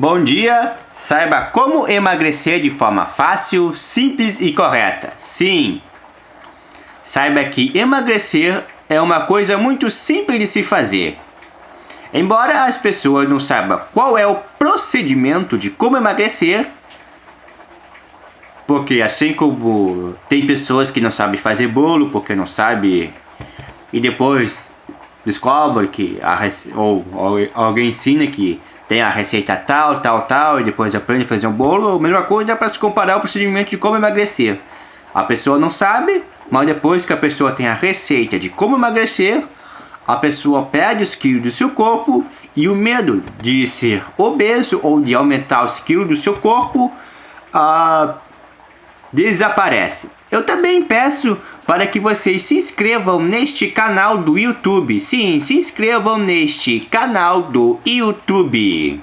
Bom dia! Saiba como emagrecer de forma fácil, simples e correta. Sim! Saiba que emagrecer é uma coisa muito simples de se fazer. Embora as pessoas não saibam qual é o procedimento de como emagrecer, porque assim como tem pessoas que não sabem fazer bolo porque não sabe e depois descobre que a, ou, ou alguém ensina que tem a receita tal, tal, tal, e depois aprende a fazer um bolo, a mesma coisa para se comparar o procedimento de como emagrecer. A pessoa não sabe, mas depois que a pessoa tem a receita de como emagrecer, a pessoa perde os quilos do seu corpo e o medo de ser obeso ou de aumentar os quilos do seu corpo uh, desaparece. Eu também peço para que vocês se inscrevam neste canal do YouTube. Sim, se inscrevam neste canal do YouTube.